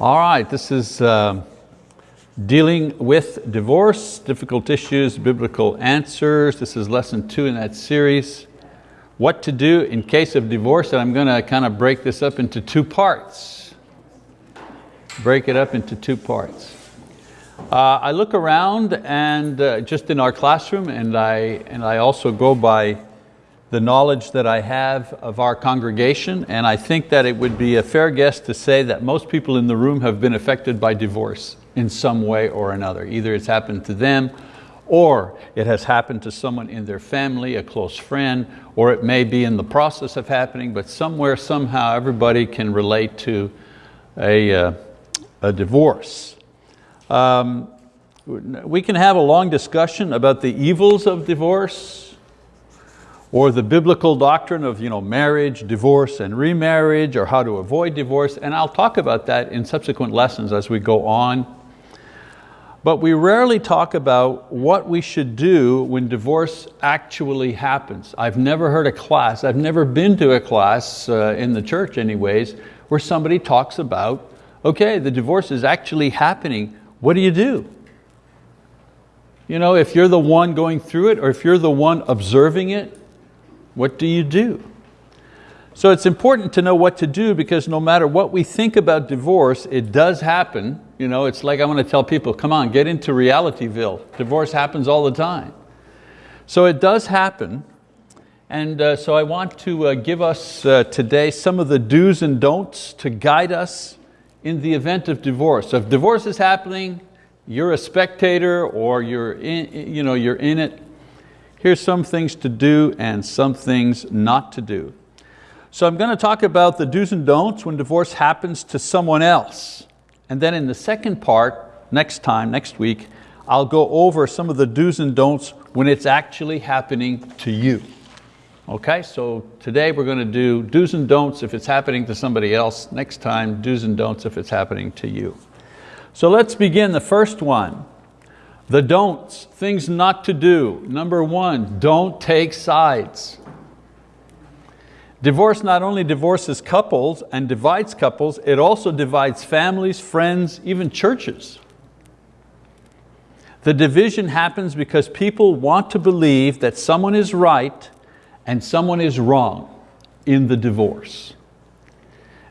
All right, this is uh, dealing with divorce, difficult issues, biblical answers. This is lesson two in that series. What to do in case of divorce, and I'm going to kind of break this up into two parts. Break it up into two parts. Uh, I look around and uh, just in our classroom and I, and I also go by the knowledge that I have of our congregation and I think that it would be a fair guess to say that most people in the room have been affected by divorce in some way or another. Either it's happened to them or it has happened to someone in their family, a close friend, or it may be in the process of happening, but somewhere, somehow, everybody can relate to a, uh, a divorce. Um, we can have a long discussion about the evils of divorce, or the biblical doctrine of you know, marriage, divorce, and remarriage, or how to avoid divorce, and I'll talk about that in subsequent lessons as we go on. But we rarely talk about what we should do when divorce actually happens. I've never heard a class, I've never been to a class, uh, in the church anyways, where somebody talks about, okay, the divorce is actually happening, what do you do? You know, if you're the one going through it or if you're the one observing it, what do you do? So it's important to know what to do because no matter what we think about divorce, it does happen. You know, it's like I want to tell people, come on, get into realityville. Divorce happens all the time. So it does happen. And uh, so I want to uh, give us uh, today some of the do's and don'ts to guide us in the event of divorce. So if divorce is happening, you're a spectator or you're in, you know, you're in it, Here's some things to do and some things not to do. So I'm going to talk about the do's and don'ts when divorce happens to someone else. And then in the second part, next time, next week, I'll go over some of the do's and don'ts when it's actually happening to you. Okay, so today we're going to do do's and don'ts if it's happening to somebody else. Next time, do's and don'ts if it's happening to you. So let's begin the first one. The don'ts, things not to do. Number one, don't take sides. Divorce not only divorces couples and divides couples, it also divides families, friends, even churches. The division happens because people want to believe that someone is right and someone is wrong in the divorce.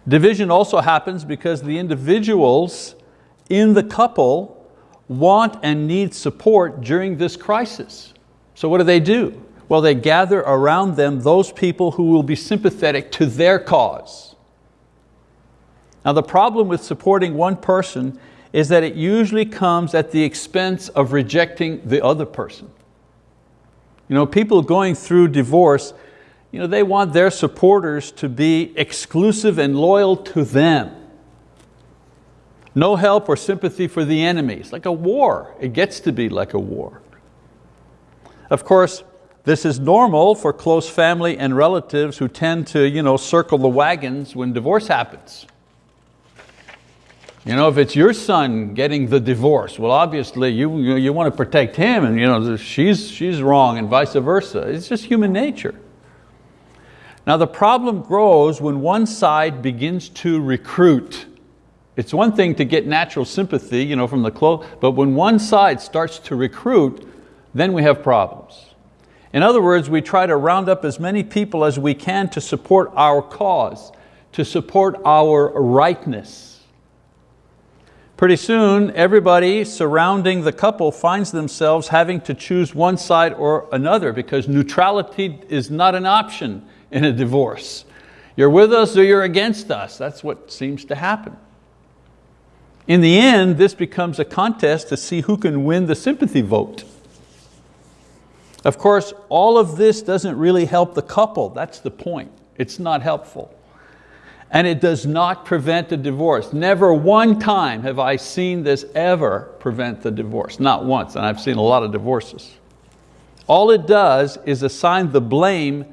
Division also happens because the individuals in the couple want and need support during this crisis. So what do they do? Well, they gather around them those people who will be sympathetic to their cause. Now the problem with supporting one person is that it usually comes at the expense of rejecting the other person. You know, people going through divorce, you know, they want their supporters to be exclusive and loyal to them. No help or sympathy for the enemy. It's like a war. It gets to be like a war. Of course, this is normal for close family and relatives who tend to you know, circle the wagons when divorce happens. You know, if it's your son getting the divorce, well obviously you, you, you want to protect him and you know, she's, she's wrong and vice versa. It's just human nature. Now the problem grows when one side begins to recruit it's one thing to get natural sympathy you know, from the close, but when one side starts to recruit, then we have problems. In other words, we try to round up as many people as we can to support our cause, to support our rightness. Pretty soon, everybody surrounding the couple finds themselves having to choose one side or another because neutrality is not an option in a divorce. You're with us or you're against us. That's what seems to happen. In the end, this becomes a contest to see who can win the sympathy vote. Of course, all of this doesn't really help the couple, that's the point. It's not helpful. And it does not prevent a divorce. Never one time have I seen this ever prevent the divorce, not once, and I've seen a lot of divorces. All it does is assign the blame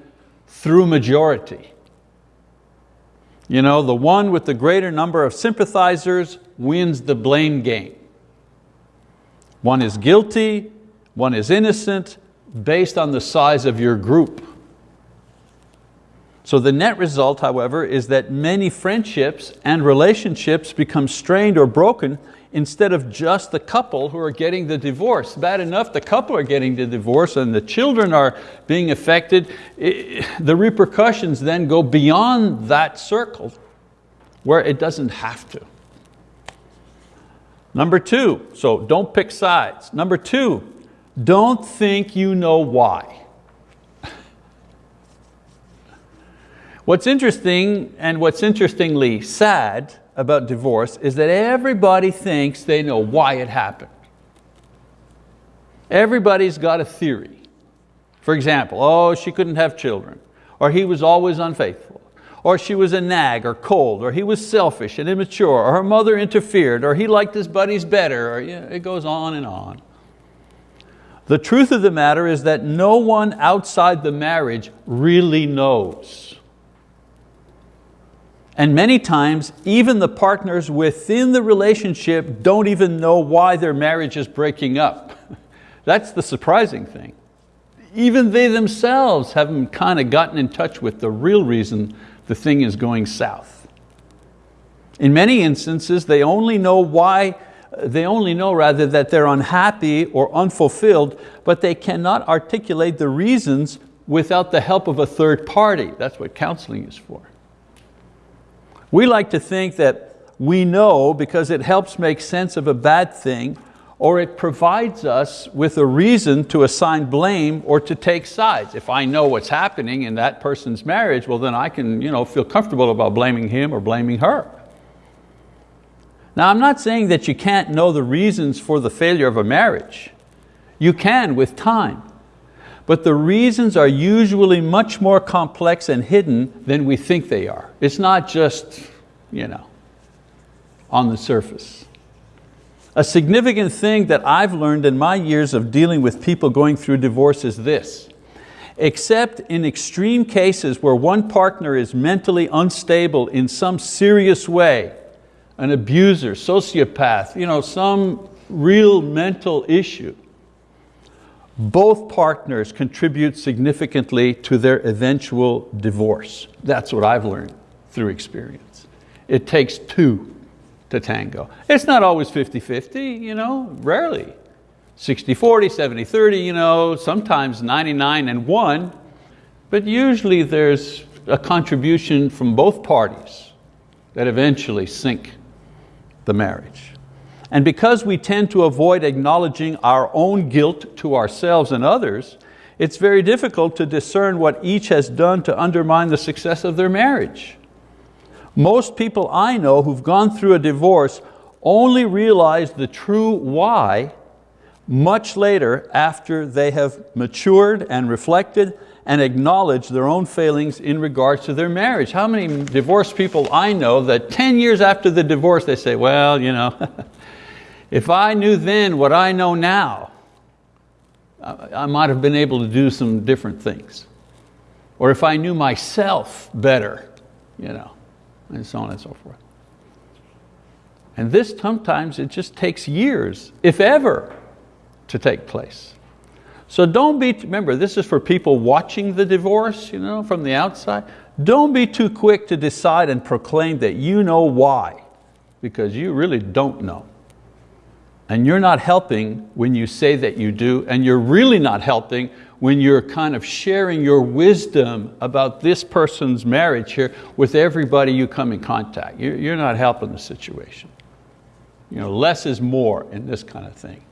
through majority. You know, the one with the greater number of sympathizers wins the blame game. One is guilty, one is innocent, based on the size of your group. So the net result, however, is that many friendships and relationships become strained or broken instead of just the couple who are getting the divorce. Bad enough the couple are getting the divorce and the children are being affected. The repercussions then go beyond that circle where it doesn't have to. Number two, so don't pick sides. Number two, don't think you know why. What's interesting and what's interestingly sad about divorce is that everybody thinks they know why it happened. Everybody's got a theory. For example, oh, she couldn't have children, or he was always unfaithful, or she was a nag or cold, or he was selfish and immature, or her mother interfered, or he liked his buddies better, or you know, it goes on and on. The truth of the matter is that no one outside the marriage really knows. And many times, even the partners within the relationship don't even know why their marriage is breaking up. That's the surprising thing. Even they themselves haven't kind of gotten in touch with the real reason the thing is going south. In many instances, they only know why, they only know rather that they're unhappy or unfulfilled, but they cannot articulate the reasons without the help of a third party. That's what counseling is for. We like to think that we know because it helps make sense of a bad thing or it provides us with a reason to assign blame or to take sides. If I know what's happening in that person's marriage, well then I can you know, feel comfortable about blaming him or blaming her. Now I'm not saying that you can't know the reasons for the failure of a marriage. You can with time. But the reasons are usually much more complex and hidden than we think they are. It's not just you know, on the surface. A significant thing that I've learned in my years of dealing with people going through divorce is this. Except in extreme cases where one partner is mentally unstable in some serious way, an abuser, sociopath, you know, some real mental issue, both partners contribute significantly to their eventual divorce. That's what I've learned through experience. It takes two to tango. It's not always 50-50, you know, rarely. 60-40, 70-30, you know, sometimes 99 and one, but usually there's a contribution from both parties that eventually sink the marriage. And because we tend to avoid acknowledging our own guilt to ourselves and others, it's very difficult to discern what each has done to undermine the success of their marriage. Most people I know who've gone through a divorce only realize the true why much later after they have matured and reflected and acknowledged their own failings in regards to their marriage. How many divorced people I know that 10 years after the divorce they say, well, you know, If I knew then what I know now, I might have been able to do some different things. Or if I knew myself better, you know, and so on and so forth. And this sometimes it just takes years, if ever, to take place. So don't be, remember this is for people watching the divorce you know, from the outside. Don't be too quick to decide and proclaim that you know why, because you really don't know. And you're not helping when you say that you do, and you're really not helping when you're kind of sharing your wisdom about this person's marriage here with everybody you come in contact. You're not helping the situation. You know, less is more in this kind of thing.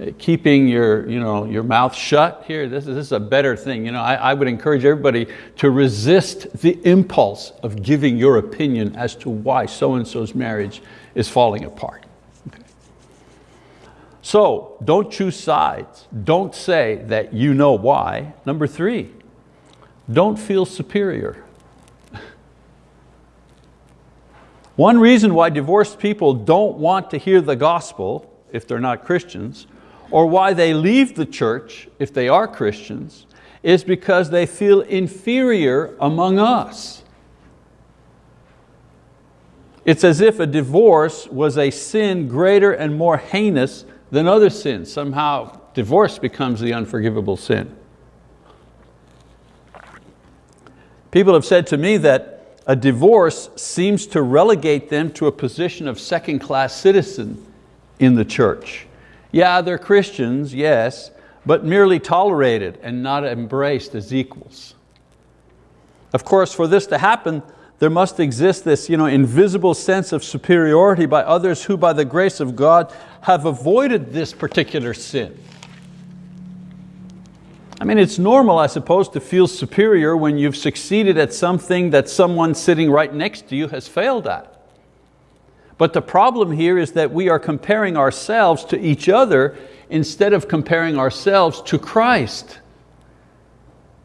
Uh, keeping your, you know, your mouth shut here, this is, this is a better thing. You know, I, I would encourage everybody to resist the impulse of giving your opinion as to why so-and-so's marriage is falling apart. So don't choose sides. Don't say that you know why. Number three, don't feel superior. One reason why divorced people don't want to hear the gospel if they're not Christians, or why they leave the church if they are Christians, is because they feel inferior among us. It's as if a divorce was a sin greater and more heinous than other sins. Somehow divorce becomes the unforgivable sin. People have said to me that a divorce seems to relegate them to a position of second class citizen in the church. Yeah, they're Christians, yes, but merely tolerated and not embraced as equals. Of course, for this to happen, there must exist this you know, invisible sense of superiority by others who by the grace of God have avoided this particular sin. I mean, it's normal, I suppose, to feel superior when you've succeeded at something that someone sitting right next to you has failed at. But the problem here is that we are comparing ourselves to each other instead of comparing ourselves to Christ.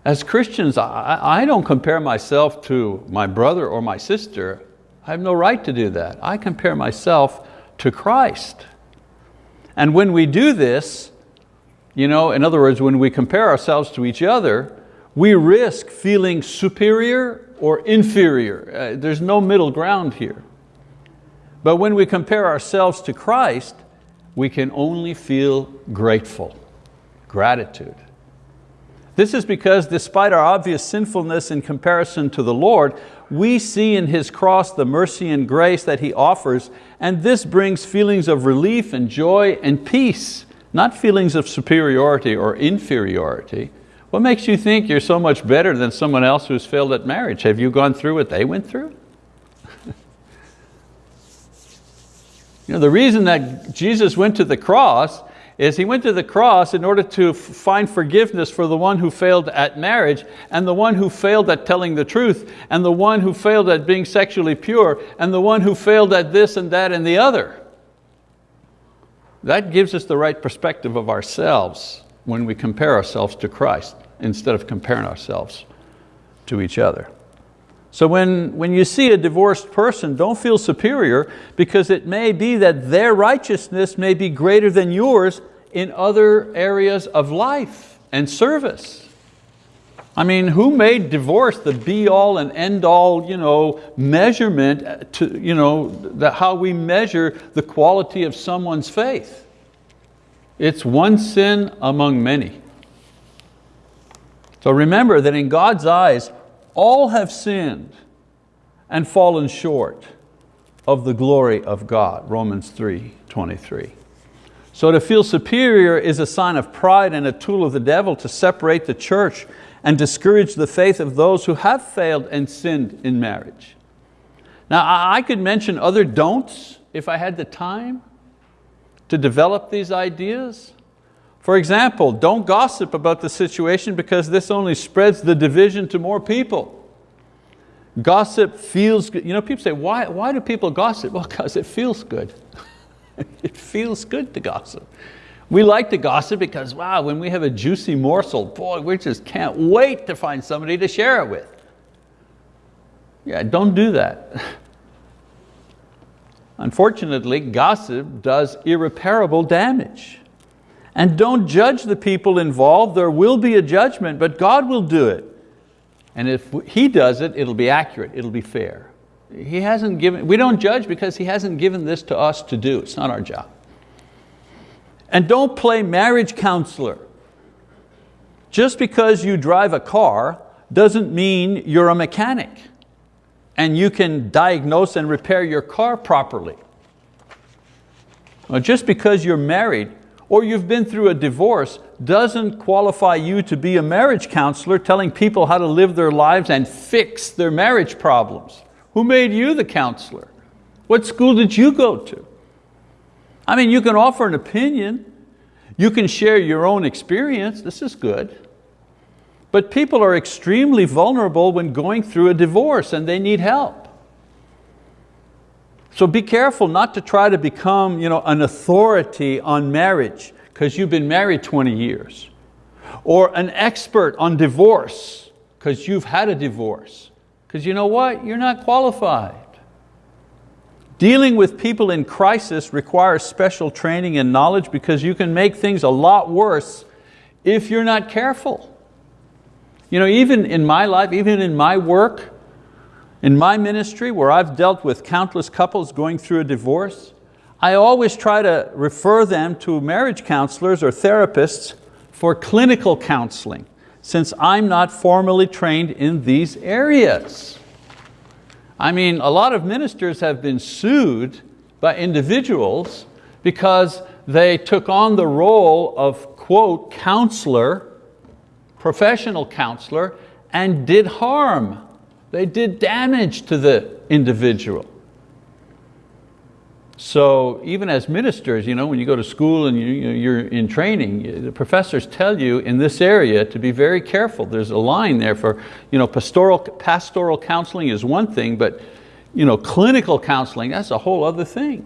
As Christians, I, I don't compare myself to my brother or my sister. I have no right to do that. I compare myself to Christ. And when we do this, you know, in other words, when we compare ourselves to each other, we risk feeling superior or inferior. Uh, there's no middle ground here. But when we compare ourselves to Christ, we can only feel grateful, gratitude. This is because despite our obvious sinfulness in comparison to the Lord, we see in His cross the mercy and grace that He offers, and this brings feelings of relief and joy and peace not feelings of superiority or inferiority. What makes you think you're so much better than someone else who's failed at marriage? Have you gone through what they went through? you know, the reason that Jesus went to the cross is he went to the cross in order to find forgiveness for the one who failed at marriage and the one who failed at telling the truth and the one who failed at being sexually pure and the one who failed at this and that and the other. That gives us the right perspective of ourselves when we compare ourselves to Christ instead of comparing ourselves to each other. So when, when you see a divorced person, don't feel superior because it may be that their righteousness may be greater than yours in other areas of life and service. I mean, who made divorce the be all and end all you know, measurement uh, to you know, the, how we measure the quality of someone's faith? It's one sin among many. So remember that in God's eyes, all have sinned and fallen short of the glory of God, Romans 3, 23. So to feel superior is a sign of pride and a tool of the devil to separate the church and discourage the faith of those who have failed and sinned in marriage. Now I could mention other don'ts if I had the time to develop these ideas. For example, don't gossip about the situation because this only spreads the division to more people. Gossip feels good. You know, people say, why, why do people gossip? Well, because it feels good. it feels good to gossip. We like to gossip because, wow, when we have a juicy morsel, boy, we just can't wait to find somebody to share it with. Yeah, don't do that. Unfortunately, gossip does irreparable damage. And don't judge the people involved, there will be a judgment, but God will do it. And if He does it, it'll be accurate, it'll be fair. He hasn't given, we don't judge because He hasn't given this to us to do, it's not our job. And don't play marriage counselor. Just because you drive a car doesn't mean you're a mechanic and you can diagnose and repair your car properly. Well, just because you're married or you've been through a divorce doesn't qualify you to be a marriage counselor telling people how to live their lives and fix their marriage problems. Who made you the counselor? What school did you go to? I mean, you can offer an opinion, you can share your own experience, this is good. But people are extremely vulnerable when going through a divorce and they need help. So be careful not to try to become you know, an authority on marriage because you've been married 20 years. Or an expert on divorce because you've had a divorce. Because you know what, you're not qualified. Dealing with people in crisis requires special training and knowledge because you can make things a lot worse if you're not careful. You know, even in my life, even in my work, in my ministry where I've dealt with countless couples going through a divorce, I always try to refer them to marriage counselors or therapists for clinical counseling since I'm not formally trained in these areas. I mean, a lot of ministers have been sued by individuals because they took on the role of, quote, counselor, professional counselor, and did harm. They did damage to the individual. So even as ministers, you know, when you go to school and you, are in training, the professors tell you in this area to be very careful. There's a line there for you know, pastoral, pastoral counseling is one thing, but you know, clinical counseling, that's a whole other thing.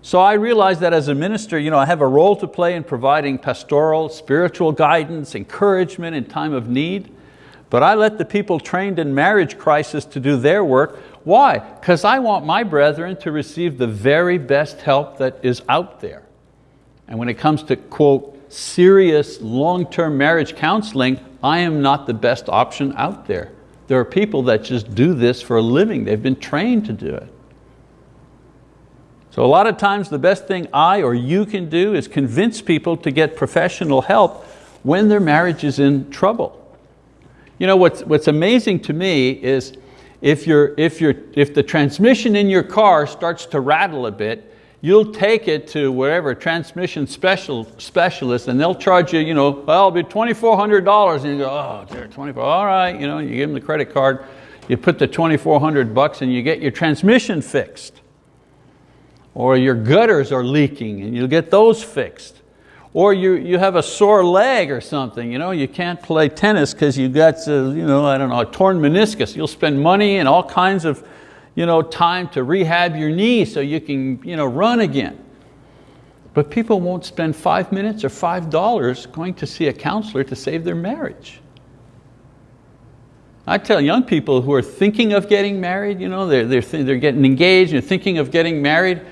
So I realized that as a minister, you know, I have a role to play in providing pastoral, spiritual guidance, encouragement in time of need, but I let the people trained in marriage crisis to do their work. Why? Because I want my brethren to receive the very best help that is out there. And when it comes to, quote, serious long-term marriage counseling, I am not the best option out there. There are people that just do this for a living. They've been trained to do it. So a lot of times the best thing I or you can do is convince people to get professional help when their marriage is in trouble. You know, what's, what's amazing to me is if, you're, if, you're, if the transmission in your car starts to rattle a bit, you'll take it to whatever transmission special, specialist and they'll charge you, you know, well, it'll be $2,400 and you go, oh, dear, 24, all right, you know, you give them the credit card, you put the 2,400 bucks and you get your transmission fixed or your gutters are leaking and you'll get those fixed. Or you, you have a sore leg or something, you, know, you can't play tennis because you got uh, you know, I don't know, a torn meniscus. You'll spend money and all kinds of you know, time to rehab your knee so you can you know, run again. But people won't spend five minutes or five dollars going to see a counselor to save their marriage. I tell young people who are thinking of getting married, you know, they're, they're, they're getting engaged and thinking of getting married,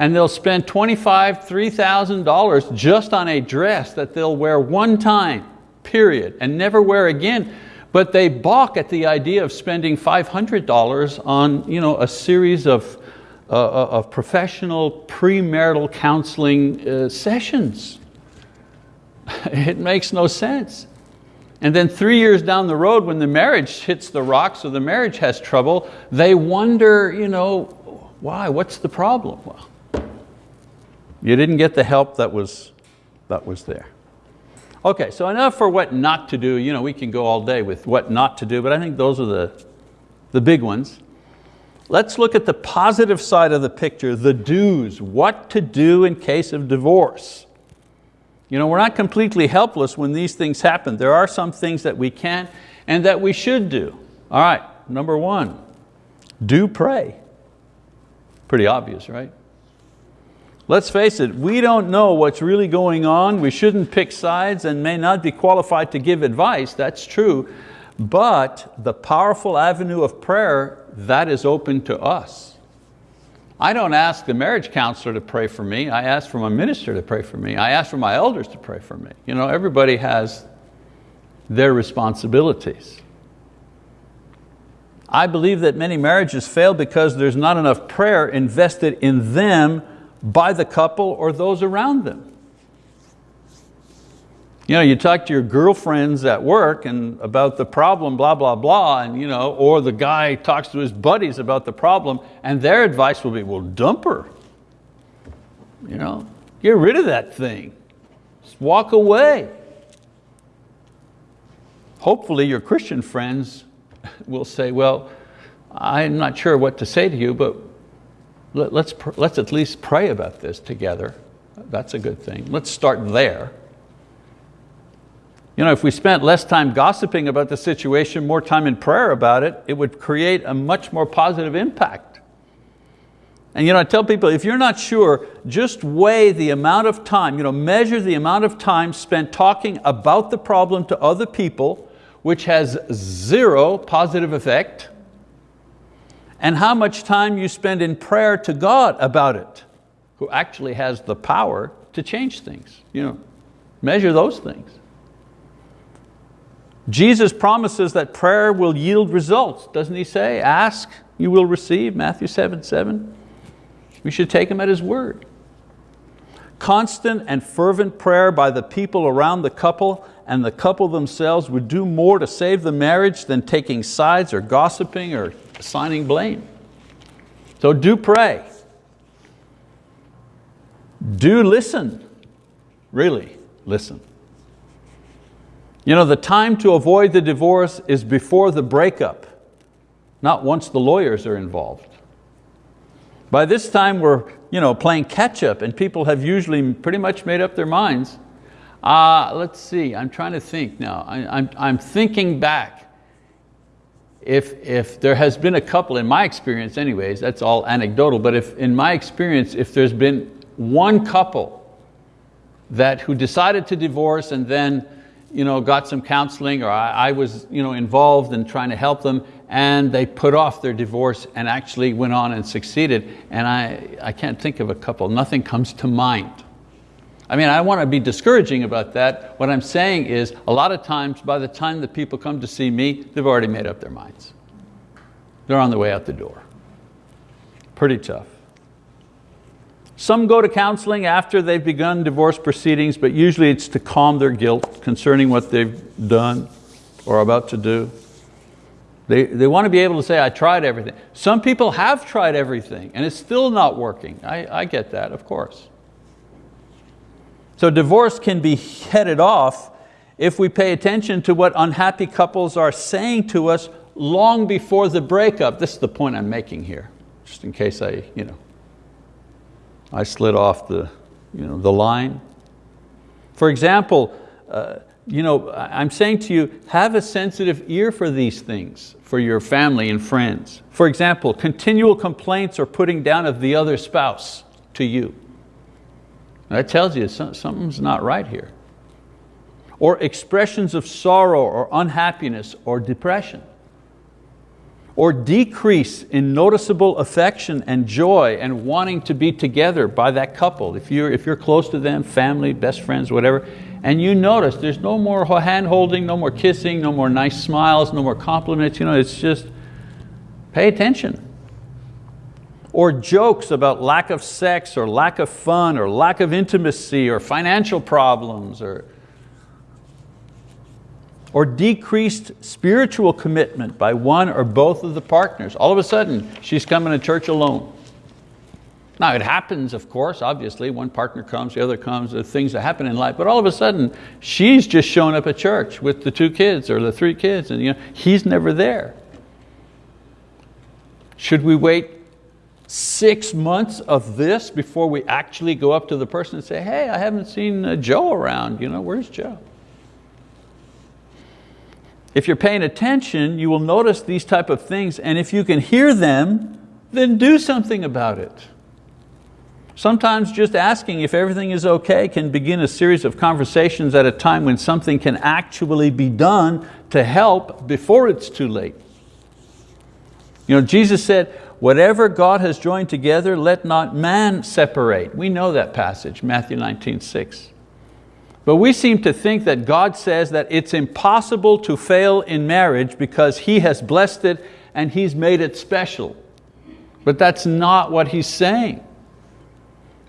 and they'll spend $25,000, $3,000 just on a dress that they'll wear one time, period, and never wear again. But they balk at the idea of spending $500 on you know, a series of, uh, uh, of professional premarital counseling uh, sessions. it makes no sense. And then three years down the road when the marriage hits the rocks or the marriage has trouble, they wonder, you know, why, what's the problem? Well, you didn't get the help that was, that was there. Okay, so enough for what not to do. You know, we can go all day with what not to do, but I think those are the, the big ones. Let's look at the positive side of the picture, the do's, what to do in case of divorce. You know, we're not completely helpless when these things happen. There are some things that we can and that we should do. All right, number one, do pray. Pretty obvious, right? Let's face it, we don't know what's really going on. We shouldn't pick sides and may not be qualified to give advice, that's true. But the powerful avenue of prayer, that is open to us. I don't ask the marriage counselor to pray for me. I ask for my minister to pray for me. I ask for my elders to pray for me. You know, everybody has their responsibilities. I believe that many marriages fail because there's not enough prayer invested in them by the couple or those around them. You know, you talk to your girlfriends at work and about the problem, blah, blah, blah, and, you know, or the guy talks to his buddies about the problem and their advice will be, well, dump her. You know, get rid of that thing. Just walk away. Hopefully your Christian friends will say, well, I'm not sure what to say to you, but let, us let's at least pray about this together. That's a good thing. Let's start there. You know, if we spent less time gossiping about the situation, more time in prayer about it, it would create a much more positive impact. And you know, I tell people, if you're not sure, just weigh the amount of time, you know, measure the amount of time spent talking about the problem to other people, which has zero positive effect, and how much time you spend in prayer to God about it, who actually has the power to change things. You know, measure those things. Jesus promises that prayer will yield results, doesn't He say? Ask, you will receive, Matthew 7, 7. We should take Him at His word. Constant and fervent prayer by the people around the couple and the couple themselves would do more to save the marriage than taking sides or gossiping or assigning blame. So do pray. Do listen, really listen. You know, the time to avoid the divorce is before the breakup, not once the lawyers are involved. By this time we're you know, playing catch up and people have usually pretty much made up their minds. Uh, let's see, I'm trying to think now. I, I'm, I'm thinking back. If, if there has been a couple, in my experience anyways, that's all anecdotal, but if in my experience, if there's been one couple that who decided to divorce and then you know, got some counseling or I, I was you know, involved in trying to help them and they put off their divorce and actually went on and succeeded. And I, I can't think of a couple, nothing comes to mind. I mean, I want to be discouraging about that. What I'm saying is a lot of times by the time the people come to see me, they've already made up their minds. They're on the way out the door. Pretty tough. Some go to counseling after they've begun divorce proceedings, but usually it's to calm their guilt concerning what they've done or about to do. They, they want to be able to say, I tried everything. Some people have tried everything and it's still not working. I, I get that, of course. So divorce can be headed off if we pay attention to what unhappy couples are saying to us long before the breakup. This is the point I'm making here, just in case I, you know, I slid off the, you know, the line. For example, uh, you know, I'm saying to you, have a sensitive ear for these things for your family and friends. For example, continual complaints or putting down of the other spouse to you. That tells you something's not right here. Or expressions of sorrow or unhappiness or depression or decrease in noticeable affection and joy and wanting to be together by that couple. If you're, if you're close to them, family, best friends, whatever, and you notice there's no more hand holding, no more kissing, no more nice smiles, no more compliments, you know, it's just pay attention. Or jokes about lack of sex or lack of fun or lack of intimacy or financial problems or or decreased spiritual commitment by one or both of the partners. All of a sudden, she's coming to church alone. Now it happens, of course, obviously, one partner comes, the other comes, are things that happen in life, but all of a sudden, she's just showing up at church with the two kids or the three kids, and you know, he's never there. Should we wait six months of this before we actually go up to the person and say, hey, I haven't seen uh, Joe around, you know, where's Joe? If you're paying attention, you will notice these type of things, and if you can hear them, then do something about it. Sometimes just asking if everything is okay can begin a series of conversations at a time when something can actually be done to help before it's too late. You know, Jesus said, whatever God has joined together, let not man separate. We know that passage, Matthew 19, 6. But we seem to think that God says that it's impossible to fail in marriage because He has blessed it and He's made it special. But that's not what He's saying.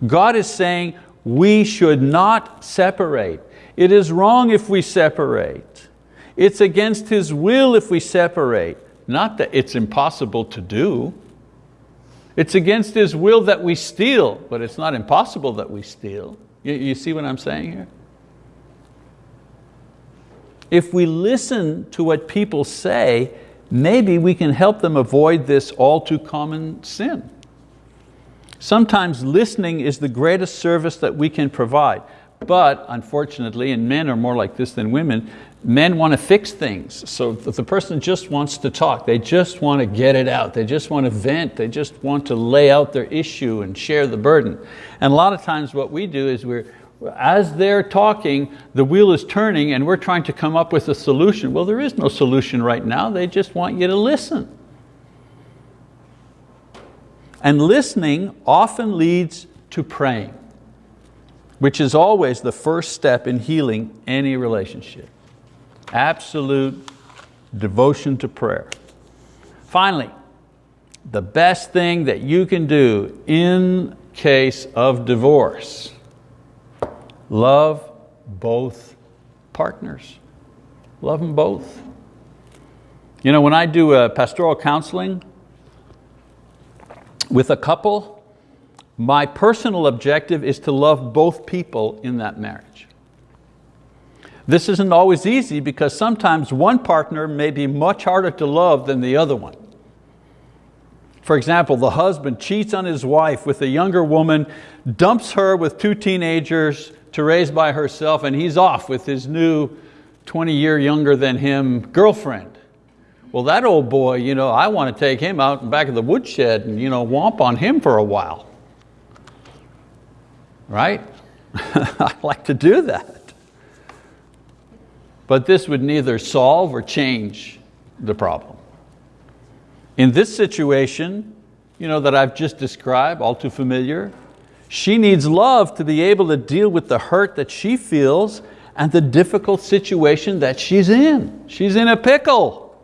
God is saying we should not separate. It is wrong if we separate. It's against His will if we separate. Not that it's impossible to do. It's against His will that we steal, but it's not impossible that we steal. You, you see what I'm saying here? If we listen to what people say, maybe we can help them avoid this all too common sin. Sometimes listening is the greatest service that we can provide. But unfortunately, and men are more like this than women, men want to fix things. So if the person just wants to talk, they just want to get it out, they just want to vent, they just want to lay out their issue and share the burden. And a lot of times what we do is we're, as they're talking, the wheel is turning and we're trying to come up with a solution. Well, there is no solution right now. They just want you to listen. And listening often leads to praying, which is always the first step in healing any relationship. Absolute devotion to prayer. Finally, the best thing that you can do in case of divorce Love both partners. Love them both. You know, when I do a pastoral counseling with a couple, my personal objective is to love both people in that marriage. This isn't always easy because sometimes one partner may be much harder to love than the other one. For example, the husband cheats on his wife with a younger woman, dumps her with two teenagers to raise by herself, and he's off with his new 20 year younger than him girlfriend. Well, that old boy, you know, I want to take him out in back of the woodshed and you know, womp on him for a while. Right? I like to do that. But this would neither solve or change the problem. In this situation, you know, that I've just described, all too familiar, she needs love to be able to deal with the hurt that she feels and the difficult situation that she's in. She's in a pickle.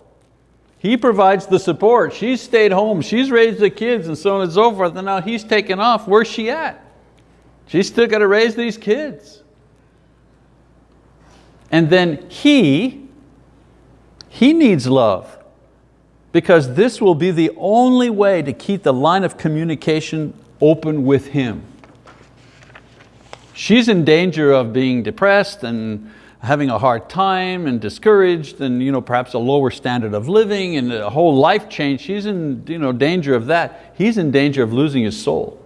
He provides the support. She's stayed home, she's raised the kids and so on and so forth, and now he's taken off. Where's she at? She's still got to raise these kids. And then he, he needs love because this will be the only way to keep the line of communication open with him. She's in danger of being depressed and having a hard time and discouraged and you know, perhaps a lower standard of living and a whole life change. She's in you know, danger of that. He's in danger of losing his soul.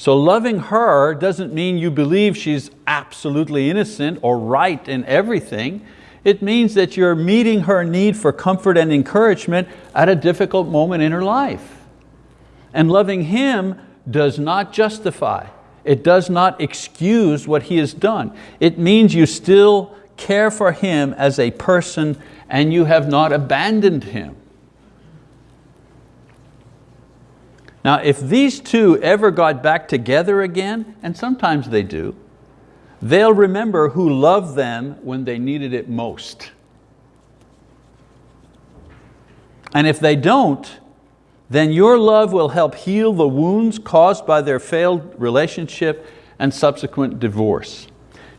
So loving her doesn't mean you believe she's absolutely innocent or right in everything. It means that you're meeting her need for comfort and encouragement at a difficult moment in her life. And loving him does not justify, it does not excuse what he has done. It means you still care for him as a person and you have not abandoned him. Now if these two ever got back together again, and sometimes they do, They'll remember who loved them when they needed it most. And if they don't, then your love will help heal the wounds caused by their failed relationship and subsequent divorce.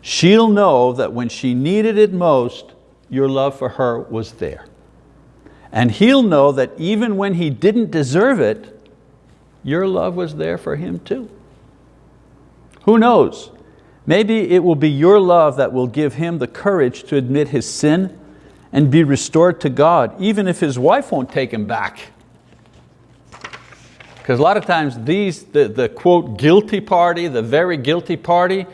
She'll know that when she needed it most, your love for her was there. And he'll know that even when he didn't deserve it, your love was there for him too. Who knows? Maybe it will be your love that will give him the courage to admit his sin and be restored to God, even if his wife won't take him back. Because a lot of times these, the, the quote, guilty party, the very guilty party,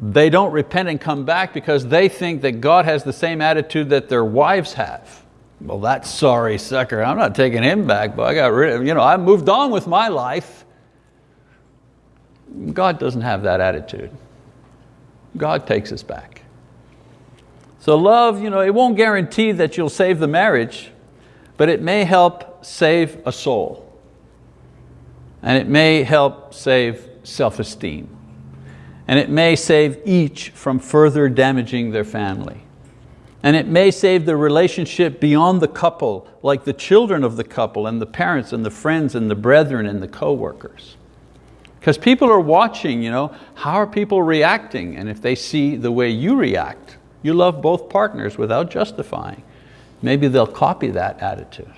they don't repent and come back because they think that God has the same attitude that their wives have. Well, that sorry sucker, I'm not taking him back, but I got rid of, you know, I moved on with my life. God doesn't have that attitude. God takes us back. So love, you know, it won't guarantee that you'll save the marriage, but it may help save a soul. And it may help save self-esteem. And it may save each from further damaging their family. And it may save the relationship beyond the couple, like the children of the couple and the parents and the friends and the brethren and the co-workers. Because people are watching, you know, how are people reacting? And if they see the way you react, you love both partners without justifying, maybe they'll copy that attitude.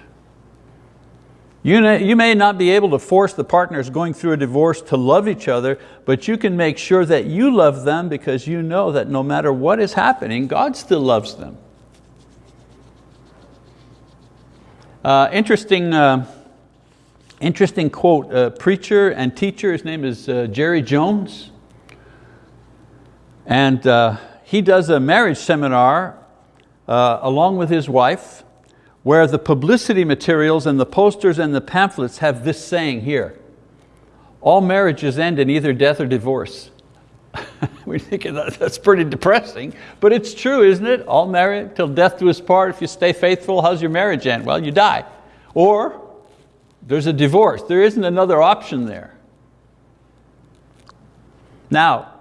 You, may, you may not be able to force the partners going through a divorce to love each other, but you can make sure that you love them because you know that no matter what is happening, God still loves them. Uh, interesting, uh, Interesting quote, preacher and teacher, his name is uh, Jerry Jones. And uh, he does a marriage seminar uh, along with his wife where the publicity materials and the posters and the pamphlets have this saying here, all marriages end in either death or divorce. we think that's pretty depressing, but it's true, isn't it? All married till death do us part. If you stay faithful, how's your marriage end? Well, you die. Or there's a divorce. There isn't another option there. Now,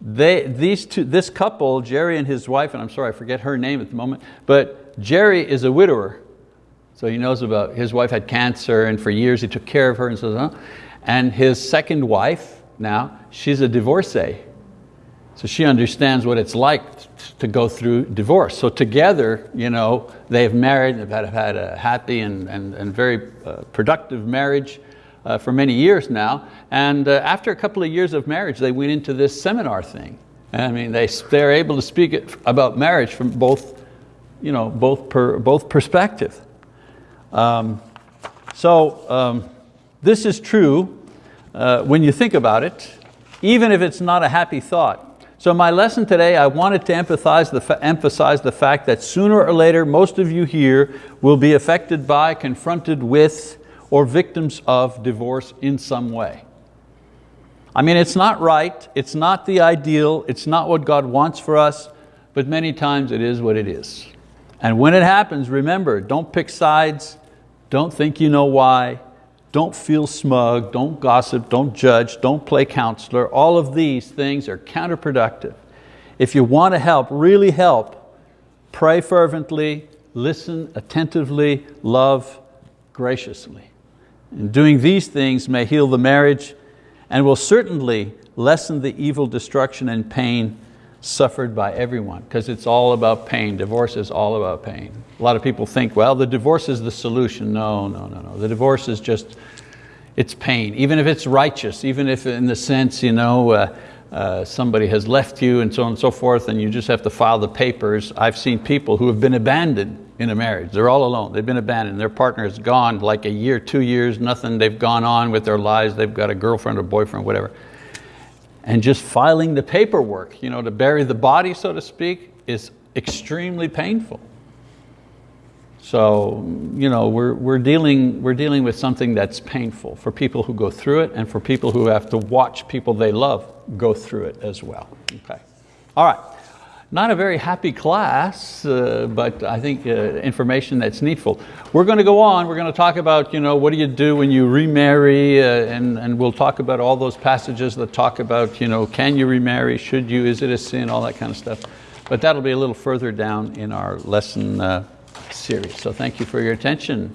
they, these two, this couple, Jerry and his wife, and I'm sorry, I forget her name at the moment, but Jerry is a widower. So he knows about, his wife had cancer and for years he took care of her and so on. And his second wife now, she's a divorcee. So she understands what it's like to go through divorce. So together, you know, they've married, they've had, had a happy and, and, and very uh, productive marriage uh, for many years now. And uh, after a couple of years of marriage, they went into this seminar thing. I mean, they, they're able to speak about marriage from both, you know, both, per, both perspective. Um, so um, this is true uh, when you think about it, even if it's not a happy thought. So my lesson today, I wanted to emphasize the, emphasize the fact that sooner or later, most of you here will be affected by, confronted with, or victims of divorce in some way. I mean, it's not right, it's not the ideal, it's not what God wants for us, but many times it is what it is. And when it happens, remember, don't pick sides, don't think you know why, don't feel smug, don't gossip, don't judge, don't play counselor. All of these things are counterproductive. If you want to help, really help, pray fervently, listen attentively, love graciously. And doing these things may heal the marriage and will certainly lessen the evil destruction and pain suffered by everyone, because it's all about pain. Divorce is all about pain. A lot of people think, well, the divorce is the solution. No, no, no, no. The divorce is just, it's pain. Even if it's righteous, even if in the sense, you know, uh, uh, somebody has left you and so on and so forth, and you just have to file the papers. I've seen people who have been abandoned in a marriage. They're all alone, they've been abandoned. Their partner is gone like a year, two years, nothing. They've gone on with their lives. They've got a girlfriend or boyfriend, whatever and just filing the paperwork, you know, to bury the body, so to speak, is extremely painful. So, you know, we're, we're, dealing, we're dealing with something that's painful for people who go through it and for people who have to watch people they love go through it as well. Okay. All right. Not a very happy class, uh, but I think uh, information that's needful. We're going to go on, we're going to talk about you know, what do you do when you remarry, uh, and, and we'll talk about all those passages that talk about you know, can you remarry, should you, is it a sin, all that kind of stuff. But that'll be a little further down in our lesson uh, series. So thank you for your attention.